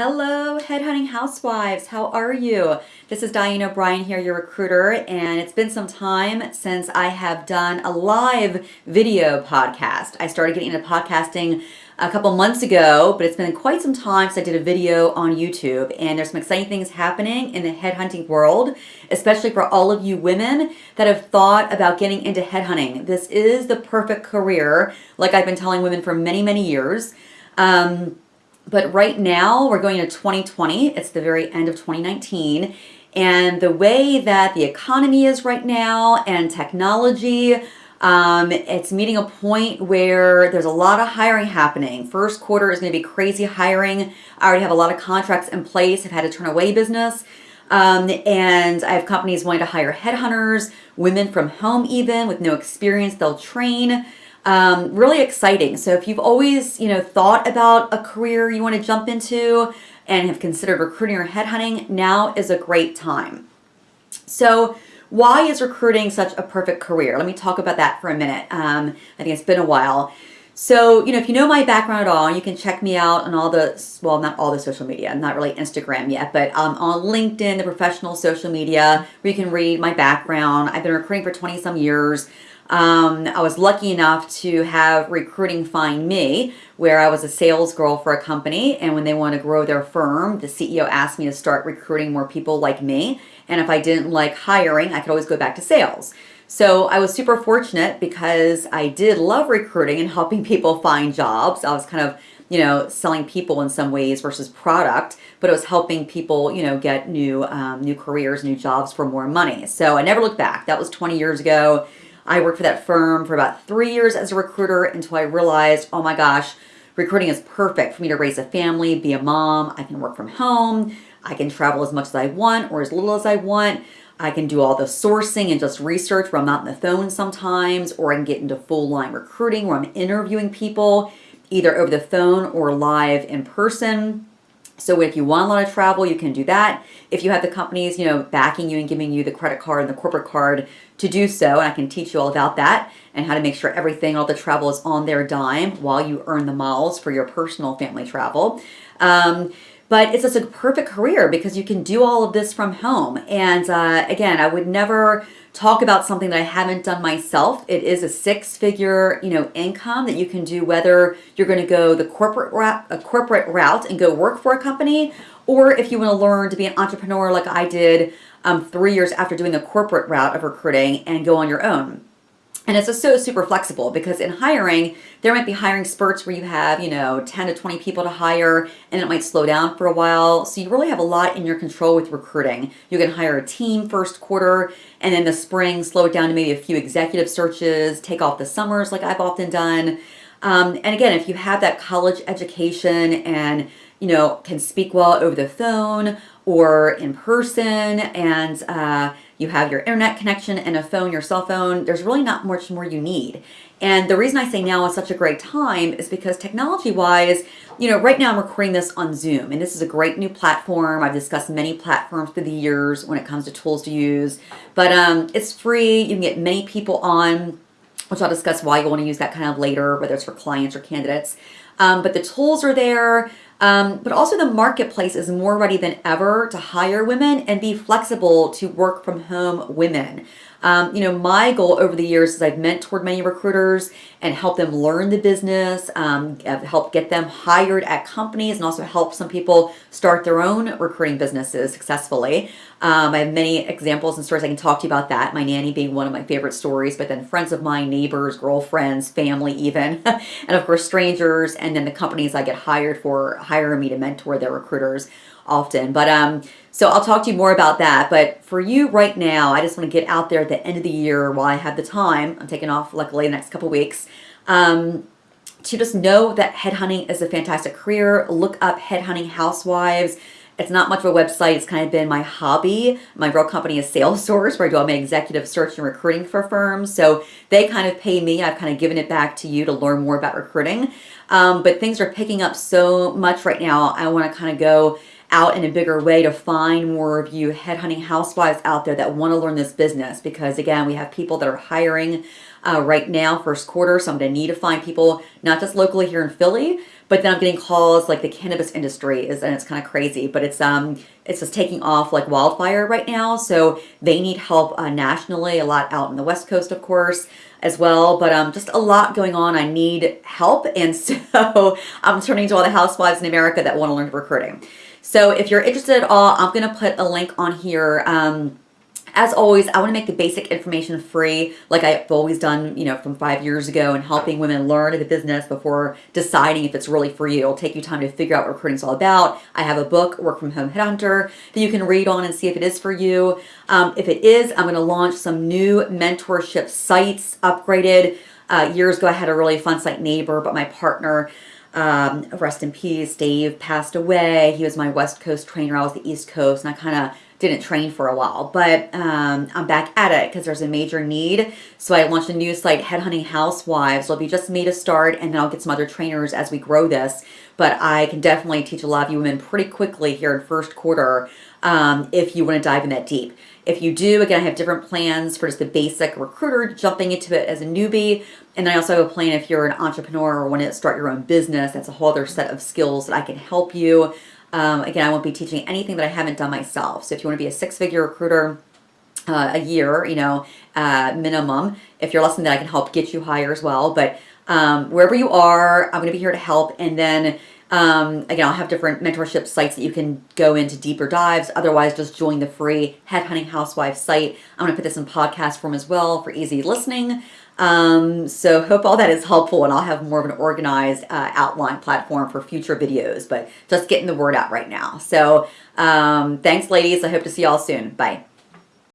Hello, Headhunting Housewives. How are you? This is Diane O'Brien here, your recruiter, and it's been some time since I have done a live video podcast. I started getting into podcasting a couple months ago, but it's been quite some time since I did a video on YouTube, and there's some exciting things happening in the headhunting world, especially for all of you women that have thought about getting into headhunting. This is the perfect career, like I've been telling women for many, many years. Um, but right now, we're going to 2020. It's the very end of 2019. And the way that the economy is right now and technology, um, it's meeting a point where there's a lot of hiring happening. First quarter is going to be crazy hiring. I already have a lot of contracts in place. I've had to turn away business. Um, and I have companies wanting to hire headhunters, women from home even with no experience, they'll train. Um, really exciting. So if you've always, you know, thought about a career you want to jump into and have considered recruiting or headhunting, now is a great time. So why is recruiting such a perfect career? Let me talk about that for a minute. Um, I think it's been a while. So, you know, if you know my background at all, you can check me out on all the, well, not all the social media, not really Instagram yet, but um, on LinkedIn, the professional social media, where you can read my background. I've been recruiting for 20 some years. Um, I was lucky enough to have recruiting find me where I was a sales girl for a company and when they want to grow their firm, the CEO asked me to start recruiting more people like me. And if I didn't like hiring, I could always go back to sales. So I was super fortunate because I did love recruiting and helping people find jobs. I was kind of, you know, selling people in some ways versus product, but it was helping people, you know, get new, um, new careers, new jobs for more money. So I never looked back. That was 20 years ago. I worked for that firm for about three years as a recruiter until I realized, oh my gosh, recruiting is perfect for me to raise a family, be a mom. I can work from home. I can travel as much as I want or as little as I want. I can do all the sourcing and just research where I'm not on the phone sometimes, or I can get into full line recruiting where I'm interviewing people either over the phone or live in person. So if you want a lot of travel, you can do that. If you have the companies, you know, backing you and giving you the credit card and the corporate card to do so, and I can teach you all about that and how to make sure everything, all the travel is on their dime while you earn the miles for your personal family travel. Um, but it's just a perfect career because you can do all of this from home. And uh, again, I would never talk about something that I haven't done myself. It is a six-figure, you know, income that you can do whether you're going to go the corporate route, a corporate route and go work for a company, or if you want to learn to be an entrepreneur like I did um, three years after doing the corporate route of recruiting and go on your own. And it's so super flexible because in hiring, there might be hiring spurts where you have, you know, 10 to 20 people to hire and it might slow down for a while. So you really have a lot in your control with recruiting. You can hire a team first quarter and then the spring slow it down to maybe a few executive searches, take off the summers like I've often done. Um, and again, if you have that college education and, you know, can speak well over the phone or in person and, uh, you have your internet connection and a phone, your cell phone, there's really not much more you need. And the reason I say now is such a great time is because technology wise, you know, right now I'm recording this on Zoom and this is a great new platform. I've discussed many platforms through the years when it comes to tools to use, but um, it's free. You can get many people on, which I'll discuss why you want to use that kind of later, whether it's for clients or candidates. Um, but the tools are there. Um, but also the marketplace is more ready than ever to hire women and be flexible to work from home women. Um, you know, my goal over the years is I've mentored many recruiters and helped them learn the business, um, help get them hired at companies and also help some people start their own recruiting businesses successfully. Um, I have many examples and stories I can talk to you about that. My nanny being one of my favorite stories, but then friends of mine, neighbors, girlfriends, family even, and of course strangers, and then the companies I get hired for hiring me to mentor their recruiters often. But um, so I'll talk to you more about that. But for you right now, I just want to get out there at the end of the year while I have the time. I'm taking off luckily the next couple weeks. Um, to just know that headhunting is a fantastic career. Look up headhunting housewives. It's not much of a website. It's kind of been my hobby. My real company is Salesforce, where I do all my executive search and recruiting for firms. So they kind of pay me. I've kind of given it back to you to learn more about recruiting. Um, but things are picking up so much right now. I want to kind of go out in a bigger way to find more of you headhunting housewives out there that want to learn this business because again we have people that are hiring uh, right now first quarter so I'm going to need to find people not just locally here in Philly But then I'm getting calls like the cannabis industry is, and it's kind of crazy, but it's um it's just taking off like wildfire right now. So they need help uh, nationally, a lot out in the West Coast, of course, as well. But um, just a lot going on. I need help, and so I'm turning to all the housewives in America that want to learn recruiting. So if you're interested at all, I'm gonna put a link on here. Um, as always, I want to make the basic information free, like I've always done, you know, from five years ago, and helping women learn the business before deciding if it's really for you. It'll take you time to figure out what recruiting's all about. I have a book, Work from Home Headhunter, that you can read on and see if it is for you. Um, if it is, I'm going to launch some new mentorship sites, upgraded. Uh, years ago, I had a really fun site neighbor, but my partner um, rest in peace, Dave passed away. He was my West Coast trainer. I was the East Coast, and I kind of didn't train for a while, but um, I'm back at it because there's a major need. So I launched a new site, Headhunting Housewives. It'll be just me to start, and then I'll get some other trainers as we grow this. But I can definitely teach a lot of you women pretty quickly here in first quarter um, if you want to dive in that deep. If you do, again, I have different plans for just the basic recruiter, jumping into it as a newbie. And I also have a plan if you're an entrepreneur or want to start your own business. That's a whole other set of skills that I can help you. Um, again, I won't be teaching anything that I haven't done myself. So if you want to be a six-figure recruiter, uh, a year, you know, uh, minimum. If you're less than that, I can help get you higher as well. But um, wherever you are, I'm going to be here to help. And then um, again, I'll have different mentorship sites that you can go into deeper dives. Otherwise, just join the free Headhunting Housewife site. I'm going to put this in podcast form as well for easy listening. Um, so hope all that is helpful and I'll have more of an organized uh, outline platform for future videos, but just getting the word out right now. So um, thanks ladies. I hope to see y'all soon. Bye.